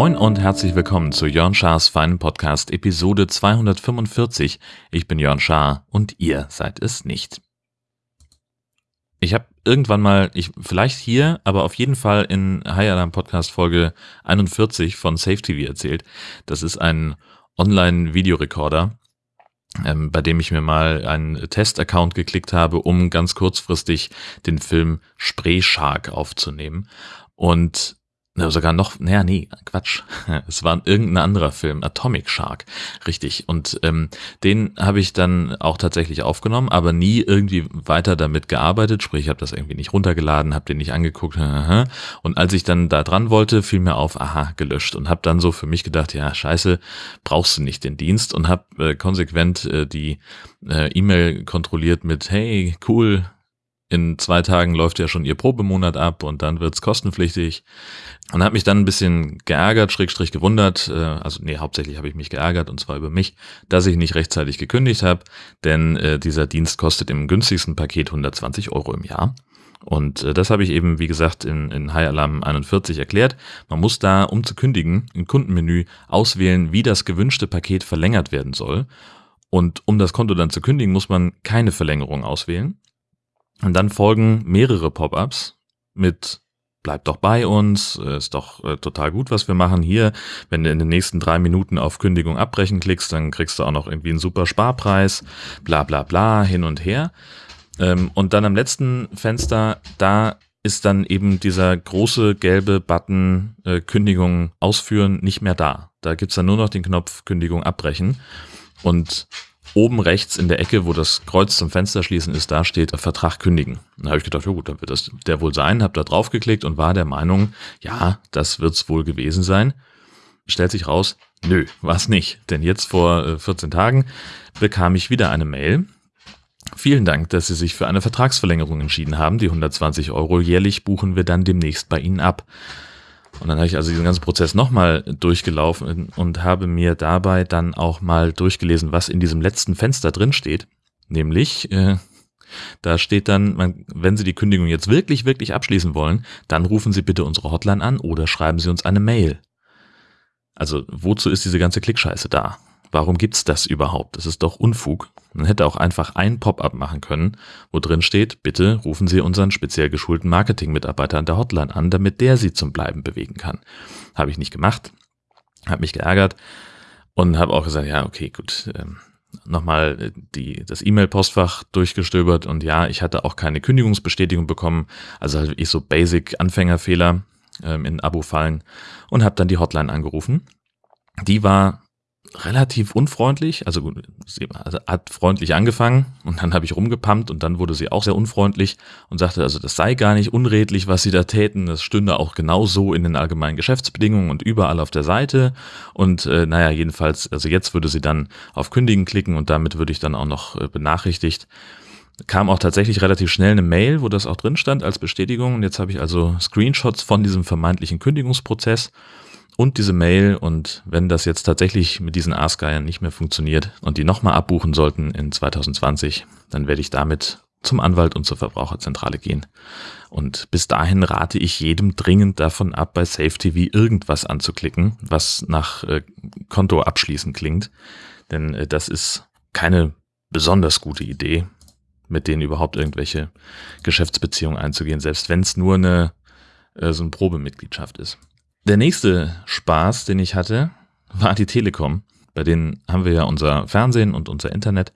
Moin und herzlich willkommen zu Jörn Schars feinen Podcast Episode 245. Ich bin Jörn Schaar und ihr seid es nicht. Ich habe irgendwann mal, ich vielleicht hier, aber auf jeden Fall in High Alarm Podcast Folge 41 von Safe TV erzählt. Das ist ein Online-Videorekorder, ähm, bei dem ich mir mal einen Test-Account geklickt habe, um ganz kurzfristig den Film Spray Shark aufzunehmen. Und sogar noch, naja, nee, Quatsch. Es war irgendein anderer Film, Atomic Shark, richtig. Und ähm, den habe ich dann auch tatsächlich aufgenommen, aber nie irgendwie weiter damit gearbeitet. Sprich, ich habe das irgendwie nicht runtergeladen, habe den nicht angeguckt. Und als ich dann da dran wollte, fiel mir auf, aha, gelöscht. Und habe dann so für mich gedacht, ja, scheiße, brauchst du nicht den Dienst. Und habe äh, konsequent äh, die äh, E-Mail kontrolliert mit, hey, cool, in zwei Tagen läuft ja schon ihr Probemonat ab und dann wird's kostenpflichtig. Und habe mich dann ein bisschen geärgert, schrägstrich gewundert, äh, also nee, hauptsächlich habe ich mich geärgert und zwar über mich, dass ich nicht rechtzeitig gekündigt habe, denn äh, dieser Dienst kostet im günstigsten Paket 120 Euro im Jahr. Und äh, das habe ich eben, wie gesagt, in, in High Alarm 41 erklärt. Man muss da, um zu kündigen, im Kundenmenü auswählen, wie das gewünschte Paket verlängert werden soll. Und um das Konto dann zu kündigen, muss man keine Verlängerung auswählen. Und dann folgen mehrere Pop-ups mit Bleib doch bei uns, äh, ist doch äh, total gut, was wir machen hier. Wenn du in den nächsten drei Minuten auf Kündigung abbrechen klickst, dann kriegst du auch noch irgendwie einen super Sparpreis, bla bla bla, hin und her. Ähm, und dann am letzten Fenster, da ist dann eben dieser große gelbe Button äh, Kündigung ausführen nicht mehr da. Da gibt's dann nur noch den Knopf Kündigung abbrechen. Und oben rechts in der Ecke, wo das Kreuz zum Fenster schließen ist, da steht Vertrag kündigen. Da habe ich gedacht, ja gut, dann wird das der wohl sein, habe da drauf geklickt und war der Meinung, ja, das wird's wohl gewesen sein. Stellt sich raus, nö, war's nicht. Denn jetzt vor 14 äh, Tagen bekam ich wieder eine Mail. Vielen Dank, dass Sie sich für eine Vertragsverlängerung entschieden haben. Die 120 Euro jährlich buchen wir dann demnächst bei Ihnen ab. Und dann habe ich also diesen ganzen Prozess nochmal durchgelaufen und habe mir dabei dann auch mal durchgelesen, was in diesem letzten Fenster drin steht. Nämlich, äh, da steht dann, wenn Sie die Kündigung jetzt wirklich, wirklich abschließen wollen, dann rufen Sie bitte unsere Hotline an oder schreiben Sie uns eine Mail. Also wozu ist diese ganze Klickscheiße da? Warum gibt's das überhaupt? Das ist doch Unfug. Man hätte auch einfach ein Pop-up machen können, wo drin steht, bitte rufen Sie unseren speziell geschulten Marketing-Mitarbeiter an der Hotline an, damit der Sie zum Bleiben bewegen kann. Habe ich nicht gemacht, habe mich geärgert und habe auch gesagt, ja, okay, gut, ähm, nochmal die, das E-Mail-Postfach durchgestöbert und ja, ich hatte auch keine Kündigungsbestätigung bekommen, also halt ich so Basic-Anfängerfehler ähm, in Abo-Fallen und habe dann die Hotline angerufen. Die war relativ unfreundlich. Also sie hat freundlich angefangen und dann habe ich rumgepumpt und dann wurde sie auch sehr unfreundlich und sagte, also das sei gar nicht unredlich, was sie da täten. Das stünde auch genauso in den allgemeinen Geschäftsbedingungen und überall auf der Seite. Und äh, naja, jedenfalls, also jetzt würde sie dann auf Kündigen klicken und damit würde ich dann auch noch äh, benachrichtigt. Kam auch tatsächlich relativ schnell eine Mail, wo das auch drin stand als Bestätigung. Und jetzt habe ich also Screenshots von diesem vermeintlichen Kündigungsprozess und diese Mail und wenn das jetzt tatsächlich mit diesen Askeiern nicht mehr funktioniert und die nochmal abbuchen sollten in 2020, dann werde ich damit zum Anwalt und zur Verbraucherzentrale gehen. Und bis dahin rate ich jedem dringend davon ab, bei SafeTV irgendwas anzuklicken, was nach äh, Konto abschließen klingt. Denn äh, das ist keine besonders gute Idee, mit denen überhaupt irgendwelche Geschäftsbeziehungen einzugehen, selbst wenn es nur eine äh, so eine Probemitgliedschaft ist. Der nächste Spaß, den ich hatte, war die Telekom. Bei denen haben wir ja unser Fernsehen und unser Internet.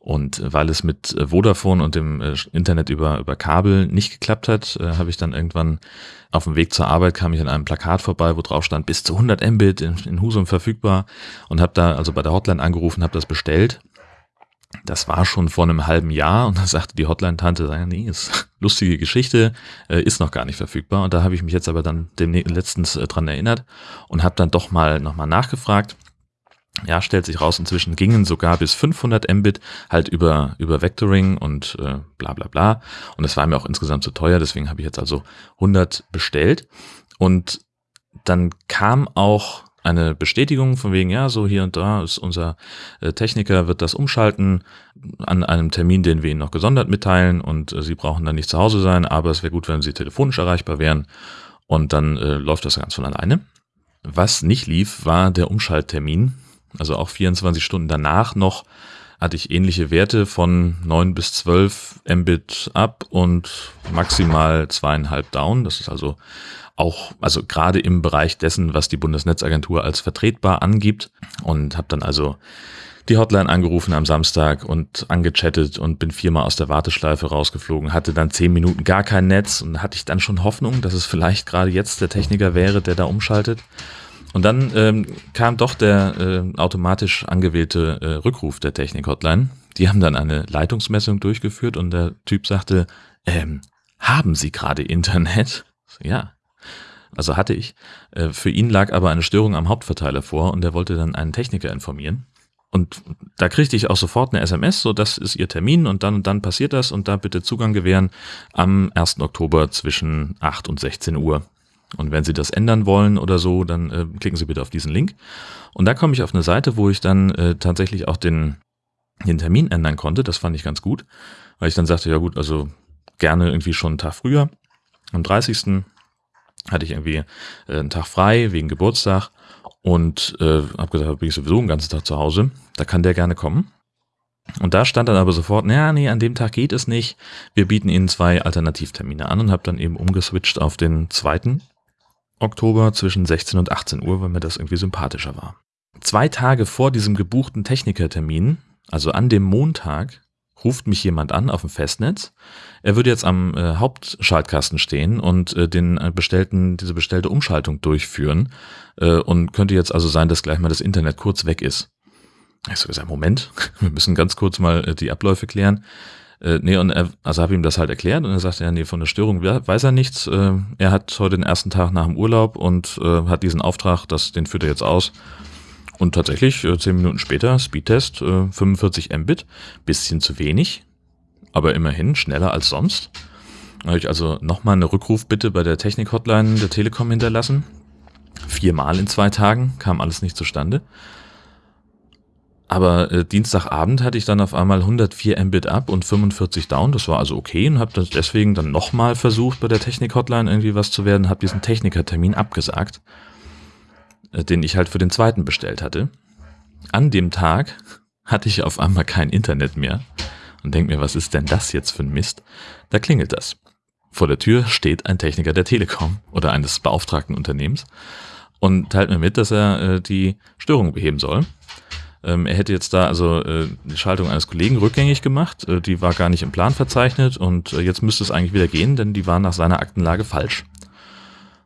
Und weil es mit Vodafone und dem äh, Internet über, über Kabel nicht geklappt hat, äh, habe ich dann irgendwann auf dem Weg zur Arbeit kam ich an einem Plakat vorbei, wo drauf stand bis zu 100 Mbit in, in Husum verfügbar und habe da also bei der Hotline angerufen, habe das bestellt das war schon vor einem halben Jahr und da sagte die Hotline-Tante, nee, ist lustige Geschichte, äh, ist noch gar nicht verfügbar. Und da habe ich mich jetzt aber dann letztens äh, dran erinnert und habe dann doch mal nochmal nachgefragt. Ja, stellt sich raus, inzwischen gingen sogar bis 500 Mbit halt über, über Vectoring und äh, bla bla bla. Und das war mir auch insgesamt zu teuer, deswegen habe ich jetzt also 100 bestellt. Und dann kam auch eine Bestätigung von wegen, ja, so hier und da ist unser äh, Techniker, wird das umschalten an einem Termin, den wir Ihnen noch gesondert mitteilen und äh, Sie brauchen dann nicht zu Hause sein, aber es wäre gut, wenn Sie telefonisch erreichbar wären und dann äh, läuft das ganz von alleine. Was nicht lief, war der Umschalttermin. Also auch 24 Stunden danach noch hatte ich ähnliche Werte von 9 bis 12 Mbit up und maximal zweieinhalb down. Das ist also auch, also gerade im Bereich dessen, was die Bundesnetzagentur als vertretbar angibt. Und habe dann also die Hotline angerufen am Samstag und angechattet und bin viermal aus der Warteschleife rausgeflogen, hatte dann zehn Minuten gar kein Netz und hatte ich dann schon Hoffnung, dass es vielleicht gerade jetzt der Techniker wäre, der da umschaltet. Und dann ähm, kam doch der äh, automatisch angewählte äh, Rückruf der Technik-Hotline. Die haben dann eine Leitungsmessung durchgeführt und der Typ sagte, ähm, haben Sie gerade Internet? Ja, also hatte ich. Äh, für ihn lag aber eine Störung am Hauptverteiler vor und er wollte dann einen Techniker informieren. Und da kriegte ich auch sofort eine SMS, so das ist Ihr Termin und dann und dann passiert das und da bitte Zugang gewähren am 1. Oktober zwischen 8 und 16 Uhr. Und wenn Sie das ändern wollen oder so, dann äh, klicken Sie bitte auf diesen Link. Und da komme ich auf eine Seite, wo ich dann äh, tatsächlich auch den, den Termin ändern konnte. Das fand ich ganz gut, weil ich dann sagte, ja gut, also gerne irgendwie schon einen Tag früher. Am 30. hatte ich irgendwie äh, einen Tag frei wegen Geburtstag und äh, habe gesagt, bin ich sowieso den ganzen Tag zu Hause. Da kann der gerne kommen. Und da stand dann aber sofort, naja, nee, an dem Tag geht es nicht. Wir bieten Ihnen zwei Alternativtermine an und habe dann eben umgeswitcht auf den zweiten Oktober zwischen 16 und 18 Uhr, weil mir das irgendwie sympathischer war. Zwei Tage vor diesem gebuchten Technikertermin, also an dem Montag, ruft mich jemand an auf dem Festnetz. Er würde jetzt am äh, Hauptschaltkasten stehen und äh, den äh, bestellten, diese bestellte Umschaltung durchführen äh, und könnte jetzt also sein, dass gleich mal das Internet kurz weg ist. Ich so gesagt, Moment, wir müssen ganz kurz mal äh, die Abläufe klären. Äh, nee, und er, also habe ihm das halt erklärt und er sagte, ja, nee, von der Störung weiß er nichts. Äh, er hat heute den ersten Tag nach dem Urlaub und äh, hat diesen Auftrag, das, den führt er jetzt aus. Und tatsächlich, äh, zehn Minuten später, Speedtest, äh, 45 Mbit, bisschen zu wenig, aber immerhin schneller als sonst. Habe ich also nochmal eine Rückrufbitte bei der Technik-Hotline der Telekom hinterlassen. Viermal in zwei Tagen, kam alles nicht zustande. Aber äh, Dienstagabend hatte ich dann auf einmal 104 Mbit up und 45 down. Das war also okay und habe deswegen dann nochmal versucht, bei der Technik-Hotline irgendwie was zu werden, habe diesen Technikertermin abgesagt, äh, den ich halt für den zweiten bestellt hatte. An dem Tag hatte ich auf einmal kein Internet mehr und denk mir, was ist denn das jetzt für ein Mist? Da klingelt das. Vor der Tür steht ein Techniker der Telekom oder eines beauftragten Unternehmens und teilt mir mit, dass er äh, die Störung beheben soll. Ähm, er hätte jetzt da also äh, die Schaltung eines Kollegen rückgängig gemacht. Äh, die war gar nicht im Plan verzeichnet und äh, jetzt müsste es eigentlich wieder gehen, denn die war nach seiner Aktenlage falsch.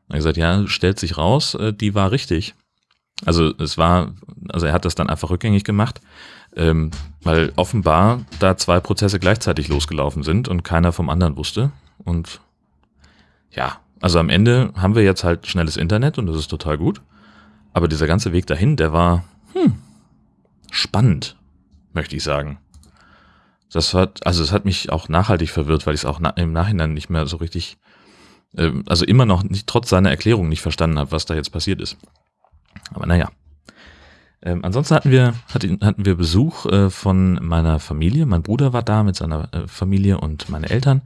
Er hat gesagt, ja, stellt sich raus, äh, die war richtig. Also es war, also er hat das dann einfach rückgängig gemacht, ähm, weil offenbar da zwei Prozesse gleichzeitig losgelaufen sind und keiner vom anderen wusste. Und ja, also am Ende haben wir jetzt halt schnelles Internet und das ist total gut. Aber dieser ganze Weg dahin, der war, hm, spannend, möchte ich sagen. Das hat, also es hat mich auch nachhaltig verwirrt, weil ich es auch na, im Nachhinein nicht mehr so richtig, äh, also immer noch nicht trotz seiner Erklärung nicht verstanden habe, was da jetzt passiert ist. Aber naja. Ähm, ansonsten hatten wir, hatten, wir Besuch äh, von meiner Familie. Mein Bruder war da mit seiner äh, Familie und meine Eltern.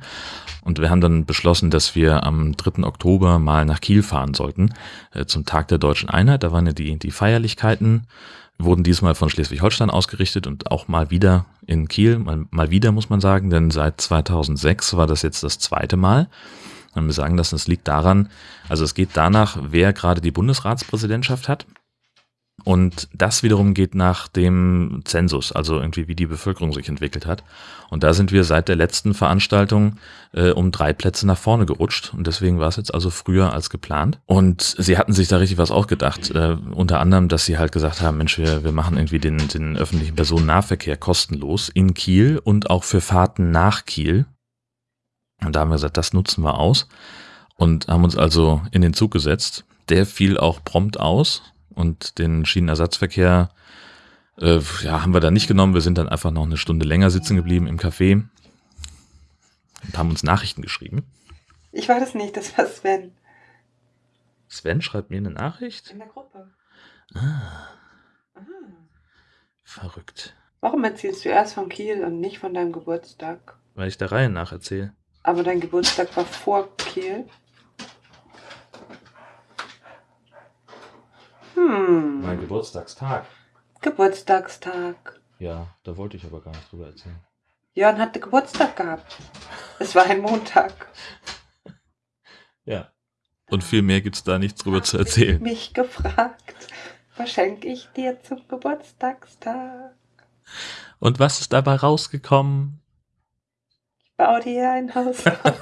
Und wir haben dann beschlossen, dass wir am 3. Oktober mal nach Kiel fahren sollten, äh, zum Tag der deutschen Einheit. Da waren ja die, die Feierlichkeiten wurden diesmal von Schleswig-Holstein ausgerichtet und auch mal wieder in Kiel, mal, mal wieder muss man sagen, denn seit 2006 war das jetzt das zweite Mal. Und wir sagen, dass es liegt daran, also es geht danach, wer gerade die Bundesratspräsidentschaft hat. Und das wiederum geht nach dem Zensus, also irgendwie wie die Bevölkerung sich entwickelt hat. Und da sind wir seit der letzten Veranstaltung äh, um drei Plätze nach vorne gerutscht. Und deswegen war es jetzt also früher als geplant. Und sie hatten sich da richtig was auch gedacht. Äh, unter anderem, dass sie halt gesagt haben, Mensch, wir, wir machen irgendwie den, den öffentlichen Personennahverkehr kostenlos in Kiel und auch für Fahrten nach Kiel. Und da haben wir gesagt, das nutzen wir aus. Und haben uns also in den Zug gesetzt. Der fiel auch prompt aus und den Schienenersatzverkehr äh, ja, haben wir da nicht genommen. Wir sind dann einfach noch eine Stunde länger sitzen geblieben im Café und haben uns Nachrichten geschrieben. Ich war das nicht, das war Sven. Sven schreibt mir eine Nachricht? In der Gruppe. Ah. Verrückt. Warum erzählst du erst von Kiel und nicht von deinem Geburtstag? Weil ich der Reihe nach erzähle. Aber dein Geburtstag war vor Kiel. Hm. Mein Geburtstagstag. Geburtstagstag. Ja, da wollte ich aber gar nicht drüber erzählen. Jörn hatte Geburtstag gehabt. Es war ein Montag. Ja. Und viel mehr gibt es da nichts drüber zu erzählen. Mich gefragt, was schenke ich dir zum Geburtstagstag? Und was ist dabei rausgekommen? Ich baue dir ein Haus auf.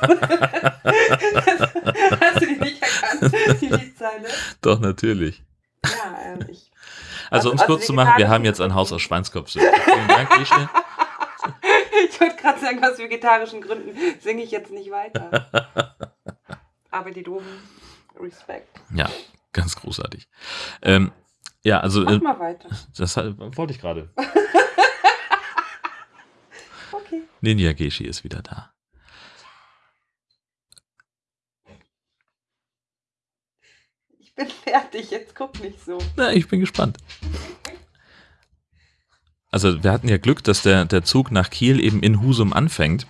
Hast du die nicht erkannt, die Liedzeile? Doch, natürlich. Ähm, ich. Also, Also- um es also kurz zu machen, wir haben jetzt ein Haus aus Schweinskopf. Vielen Dank, Ische. Ich wollte gerade sagen, aus vegetarischen Gründen singe ich jetzt nicht weiter. Aber die doofen, Respekt. Ja, ganz großartig. Ähm, ja, also, Mach äh, mal weiter. das wollte ich gerade. Okay. Ninja Geshi ist wieder da. Bin fertig, jetzt guck nicht so. Na, ich bin gespannt. Also wir hatten ja Glück, dass der, der Zug nach Kiel eben in Husum anfängt.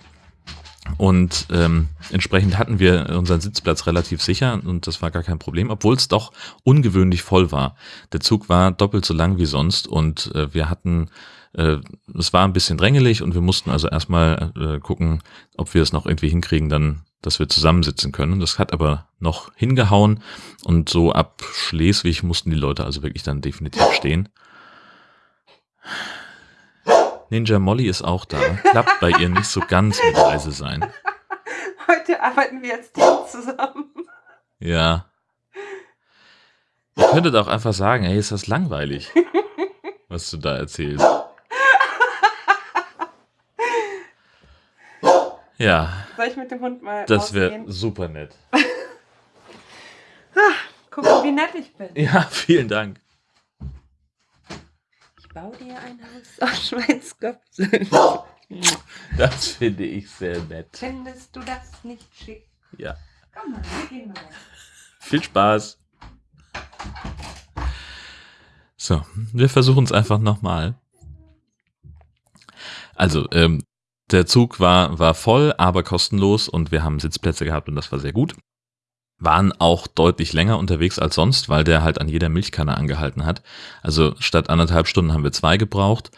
Und ähm, entsprechend hatten wir unseren Sitzplatz relativ sicher und das war gar kein Problem, obwohl es doch ungewöhnlich voll war. Der Zug war doppelt so lang wie sonst und äh, wir hatten, äh, es war ein bisschen drängelig und wir mussten also erstmal äh, gucken, ob wir es noch irgendwie hinkriegen, dann, dass wir zusammensitzen können. Das hat aber noch hingehauen und so ab Schleswig mussten die Leute also wirklich dann definitiv stehen. Ninja Molly ist auch da. Klappt bei ihr nicht so ganz mit leise sein. Heute arbeiten wir als Team zusammen. Ja. Ihr könntet auch einfach sagen, hey, ist das langweilig, was du da erzählst. Ja, Soll ich mit dem Hund mal das wäre super nett. Guck mal, wie nett ich bin. Ja, vielen Dank. Ich baue dir ein Haus aus Schweinskopf. Das finde ich sehr nett. Findest du das nicht schick? Ja. Komm mal, wir gehen mal. Viel Spaß. So, wir versuchen es einfach nochmal. Also, ähm, der Zug war, war voll, aber kostenlos und wir haben Sitzplätze gehabt und das war sehr gut. Waren auch deutlich länger unterwegs als sonst, weil der halt an jeder Milchkanne angehalten hat. Also statt anderthalb Stunden haben wir zwei gebraucht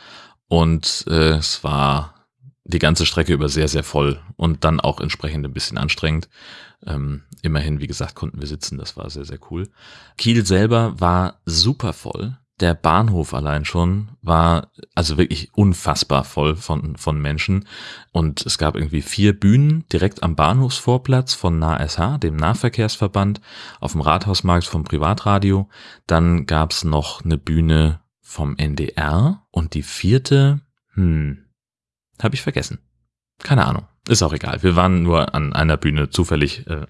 und äh, es war die ganze Strecke über sehr, sehr voll und dann auch entsprechend ein bisschen anstrengend. Ähm, immerhin, wie gesagt, konnten wir sitzen, das war sehr, sehr cool. Kiel selber war super voll. Der Bahnhof allein schon war also wirklich unfassbar voll von, von Menschen. Und es gab irgendwie vier Bühnen direkt am Bahnhofsvorplatz von NASH, dem Nahverkehrsverband, auf dem Rathausmarkt vom Privatradio. Dann gab's noch eine Bühne vom NDR und die vierte, hm, habe ich vergessen. Keine Ahnung. Ist auch egal. Wir waren nur an einer Bühne zufällig äh,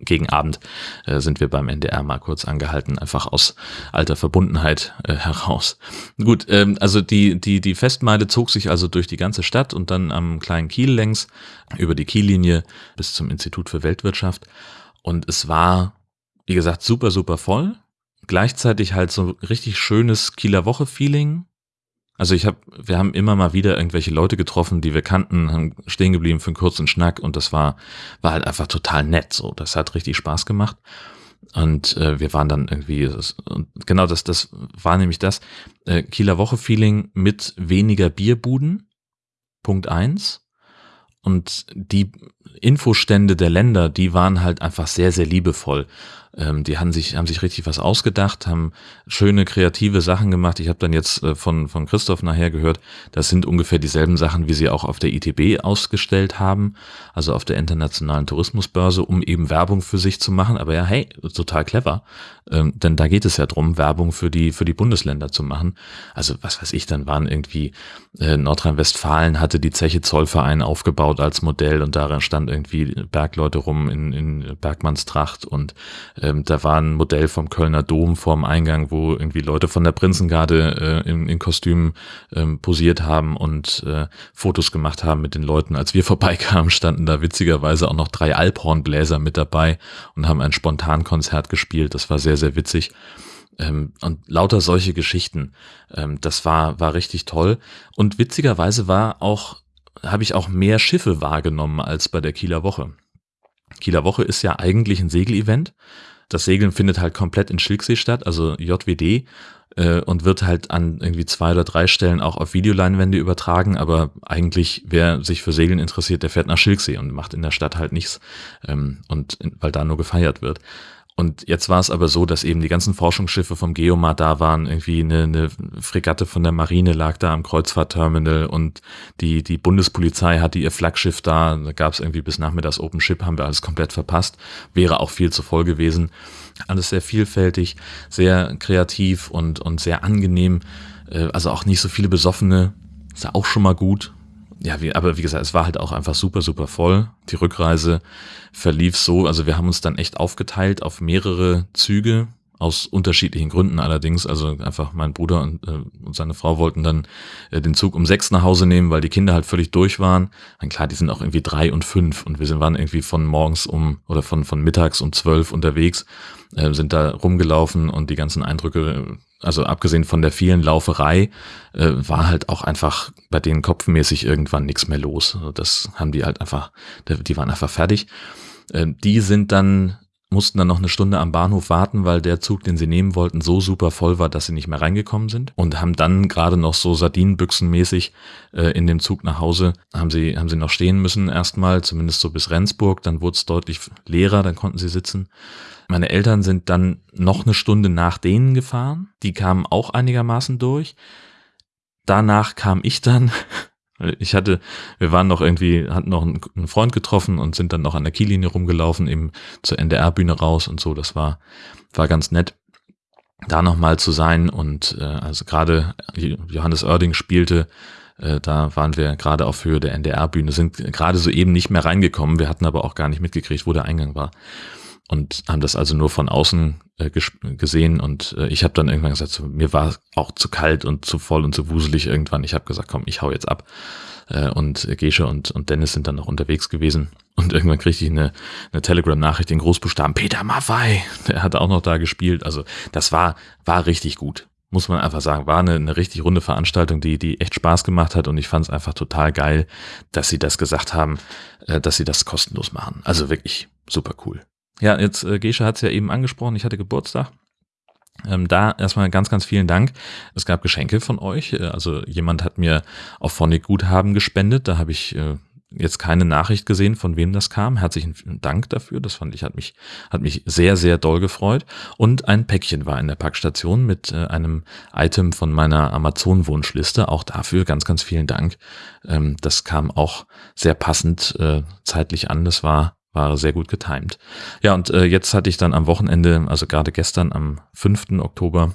gegen Abend äh, sind wir beim NDR mal kurz angehalten, einfach aus alter Verbundenheit äh, heraus. Gut, ähm, also die, die, die Festmeile zog sich also durch die ganze Stadt und dann am kleinen Kiel längs über die Kiellinie bis zum Institut für Weltwirtschaft. Und es war, wie gesagt, super, super voll. Gleichzeitig halt so richtig schönes Kieler Woche-Feeling. Also ich habe, wir haben immer mal wieder irgendwelche Leute getroffen, die wir kannten, haben stehen geblieben für einen kurzen Schnack und das war, war halt einfach total nett. So, das hat richtig Spaß gemacht. Und äh, wir waren dann irgendwie, das, genau das, das war nämlich das äh, Kieler Woche-Feeling mit weniger Bierbuden. Punkt eins. Und die Infostände der Länder, die waren halt einfach sehr, sehr liebevoll. Ähm, die haben sich, haben sich richtig was ausgedacht, haben schöne kreative Sachen gemacht. Ich habe dann jetzt äh, von, von Christoph nachher gehört, das sind ungefähr dieselben Sachen, wie sie auch auf der ITB ausgestellt haben, also auf der Internationalen Tourismusbörse, um eben Werbung für sich zu machen. Aber ja, hey, total clever. Ähm, denn da geht es ja drum, Werbung für die, für die Bundesländer zu machen. Also was weiß ich, dann waren irgendwie äh, Nordrhein-Westfalen hatte die Zeche Zollverein aufgebaut als Modell und darin stand irgendwie Bergleute rum in, in Bergmannstracht und ähm, da war ein Modell vom Kölner Dom vorm Eingang, wo irgendwie Leute von der Prinzengarde äh, in, in Kostümen ähm, posiert haben und äh, Fotos gemacht haben mit den Leuten. Als wir vorbeikamen, standen da witzigerweise auch noch drei Alphornbläser mit dabei und haben ein Spontankonzert gespielt. Das war sehr, sehr witzig. Ähm, und lauter solche Geschichten. Ähm, das war, war richtig toll. Und witzigerweise war auch, habe ich auch mehr Schiffe wahrgenommen als bei der Kieler Woche. Kieler Woche ist ja eigentlich ein Segelevent. Das Segeln findet halt komplett in Schilksee statt, also JWD, äh, und wird halt an irgendwie zwei oder drei Stellen auch auf Videoleinwände übertragen, aber eigentlich, wer sich für Segeln interessiert, der fährt nach Schilksee und macht in der Stadt halt nichts, ähm, und weil da nur gefeiert wird. Und jetzt war es aber so, dass eben die ganzen Forschungsschiffe vom Geomar da waren. Irgendwie eine, eine Fregatte von der Marine lag da am Kreuzfahrtterminal und die, die Bundespolizei hatte ihr Flaggschiff da. Da gab es irgendwie bis nachmittags Open Ship, haben wir alles komplett verpasst. Wäre auch viel zu voll gewesen. Alles sehr vielfältig, sehr kreativ und, und sehr angenehm. Äh, also auch nicht so viele Besoffene. Ist ja auch schon mal gut ja, wie, aber wie gesagt, es war halt auch einfach super, super voll. Die Rückreise verlief so, also wir haben uns dann echt aufgeteilt auf mehrere Züge, aus unterschiedlichen Gründen allerdings. Also einfach mein Bruder und, äh, und seine Frau wollten dann äh, den Zug um sechs nach Hause nehmen, weil die Kinder halt völlig durch waren. Und klar, die sind auch irgendwie drei und fünf und wir sind, waren irgendwie von morgens um oder von, von mittags um zwölf unterwegs, äh, sind da rumgelaufen und die ganzen Eindrücke also abgesehen von der vielen Lauferei, äh, war halt auch einfach bei denen kopfmäßig irgendwann nichts mehr los. Also das haben die halt einfach, die waren einfach fertig. Äh, die sind dann, mussten dann noch eine Stunde am Bahnhof warten, weil der Zug, den sie nehmen wollten, so super voll war, dass sie nicht mehr reingekommen sind und haben dann gerade noch so Sardinenbüchsenmäßig äh, in dem Zug nach Hause, haben sie, haben sie noch stehen müssen erstmal, zumindest so bis Rendsburg, dann wurde es deutlich leerer, dann konnten sie sitzen. Meine Eltern sind dann noch eine Stunde nach denen gefahren. Die kamen auch einigermaßen durch. Danach kam ich dann. Ich hatte, wir waren noch irgendwie, hatten noch einen Freund getroffen und sind dann noch an der Kiellinie rumgelaufen, eben zur NDR-Bühne raus und so. Das war, war ganz nett, da nochmal zu sein. Und äh, also gerade Johannes Oerding spielte, äh, da waren wir gerade auf Höhe der NDR-Bühne, sind gerade so eben nicht mehr reingekommen. Wir hatten aber auch gar nicht mitgekriegt, wo der Eingang war und haben das also nur von außen äh, gesehen und äh, ich habe dann irgendwann gesagt, so, mir war auch zu kalt und zu voll und zu wuselig irgendwann. Ich habe gesagt, komm, ich hau jetzt ab. Äh, und Gesche und, und Dennis sind dann noch unterwegs gewesen und irgendwann kriegte ich eine, eine Telegram-Nachricht in Großbuchstaben, Peter Maffei, der hat auch noch da gespielt. Also das war, war richtig gut muss man einfach sagen, war eine, eine richtig runde Veranstaltung, die, die echt Spaß gemacht hat und ich fand es einfach total geil, dass sie das gesagt haben, äh, dass sie das kostenlos machen. Also wirklich super cool. Ja, jetzt äh, Gesche hat es ja eben angesprochen, ich hatte Geburtstag. Ähm, da erstmal ganz, ganz vielen Dank. Es gab Geschenke von euch. Äh, also jemand hat mir auf Phonic Guthaben gespendet. Da habe ich äh, jetzt keine Nachricht gesehen, von wem das kam. Herzlichen Dank dafür. Das fand ich, hat mich, hat mich sehr, sehr doll gefreut. Und ein Päckchen war in der Packstation mit äh, einem Item von meiner Amazon-Wunschliste. Auch dafür ganz, ganz vielen Dank. Ähm, das kam auch sehr passend äh, zeitlich an. Das war war sehr gut getimt. Ja, und äh, jetzt hatte ich dann am Wochenende, also gerade gestern am 5. Oktober,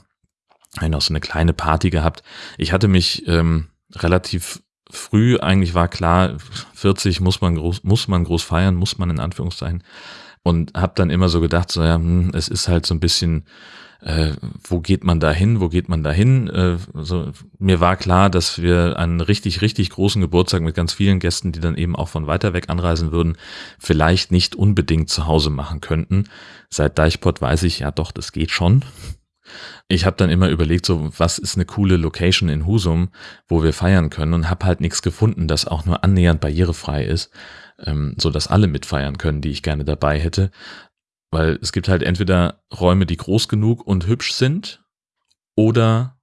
noch so eine kleine Party gehabt. Ich hatte mich ähm, relativ früh, eigentlich war klar, 40 muss man groß, muss man groß feiern, muss man in Anführungszeichen. Und habe dann immer so gedacht, so ja, hm, es ist halt so ein bisschen äh, wo geht man da hin, wo geht man da hin. Äh, so, mir war klar, dass wir einen richtig, richtig großen Geburtstag mit ganz vielen Gästen, die dann eben auch von weiter weg anreisen würden, vielleicht nicht unbedingt zu Hause machen könnten. Seit Deichpot weiß ich, ja doch, das geht schon. Ich habe dann immer überlegt, so was ist eine coole Location in Husum, wo wir feiern können und habe halt nichts gefunden, das auch nur annähernd barrierefrei ist, ähm, so dass alle mitfeiern können, die ich gerne dabei hätte. Weil es gibt halt entweder Räume, die groß genug und hübsch sind oder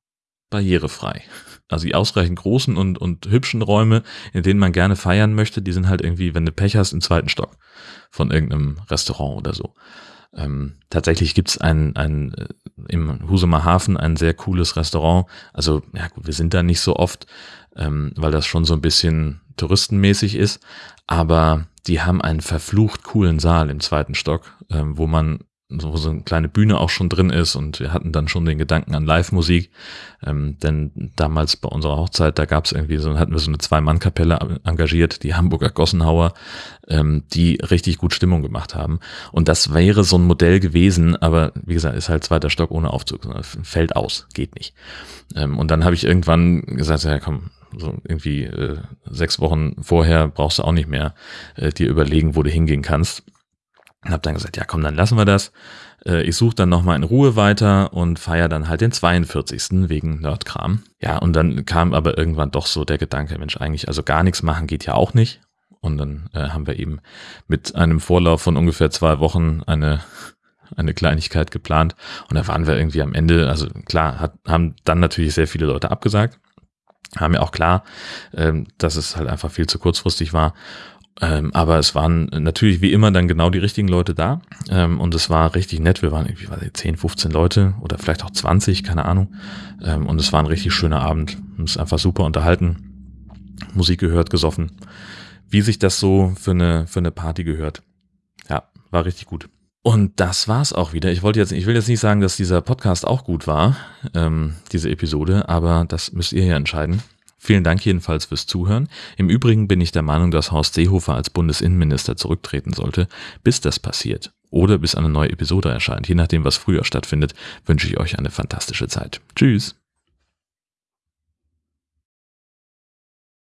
barrierefrei. Also die ausreichend großen und, und hübschen Räume, in denen man gerne feiern möchte, die sind halt irgendwie, wenn du Pech hast, im zweiten Stock von irgendeinem Restaurant oder so. Ähm, tatsächlich gibt's ein, ein äh, im Husumer Hafen ein sehr cooles Restaurant. Also, ja gut, wir sind da nicht so oft, ähm, weil das schon so ein bisschen touristenmäßig ist, aber die haben einen verflucht coolen Saal im zweiten Stock, ähm, wo man so, so eine kleine Bühne auch schon drin ist und wir hatten dann schon den Gedanken an Live-Musik, ähm, denn damals bei unserer Hochzeit, da gab es irgendwie so, hatten wir so eine Zwei-Mann-Kapelle engagiert, die Hamburger Gossenhauer, ähm, die richtig gut Stimmung gemacht haben. Und das wäre so ein Modell gewesen, aber wie gesagt, ist halt zweiter Stock ohne Aufzug, fällt aus, geht nicht. Ähm, und dann habe ich irgendwann gesagt, ja komm, so irgendwie äh, sechs Wochen vorher brauchst du auch nicht mehr äh, dir überlegen, wo du hingehen kannst. Und habe dann gesagt, ja komm, dann lassen wir das. Äh, ich suche dann nochmal in Ruhe weiter und feiere dann halt den 42. wegen Nerdkram. Ja, und dann kam aber irgendwann doch so der Gedanke, Mensch, eigentlich, also gar nichts machen geht ja auch nicht. Und dann äh, haben wir eben mit einem Vorlauf von ungefähr zwei Wochen eine eine Kleinigkeit geplant und da waren wir irgendwie am Ende, also klar, hat, haben dann natürlich sehr viele Leute abgesagt, haben ja auch klar, ähm, dass es halt einfach viel zu kurzfristig war. Ähm, aber es waren natürlich wie immer dann genau die richtigen Leute da ähm, und es war richtig nett. Wir waren irgendwie weiß ich, 10, 15 Leute oder vielleicht auch 20, keine Ahnung. Und es war ein richtig schöner Abend. Ist einfach super unterhalten, Musik gehört, gesoffen. Wie sich das so für eine, für eine Party gehört. Ja, war richtig gut. Und das war's auch wieder. Ich wollte jetzt, ich will jetzt nicht sagen, dass dieser Podcast auch gut war, ähm, diese Episode, aber das müsst ihr ja entscheiden. Vielen Dank jedenfalls fürs Zuhören. Im Übrigen bin ich der Meinung, dass Horst Seehofer als Bundesinnenminister zurücktreten sollte. Bis das passiert oder bis eine neue Episode erscheint, je nachdem, was früher stattfindet, wünsche ich euch eine fantastische Zeit. Tschüss.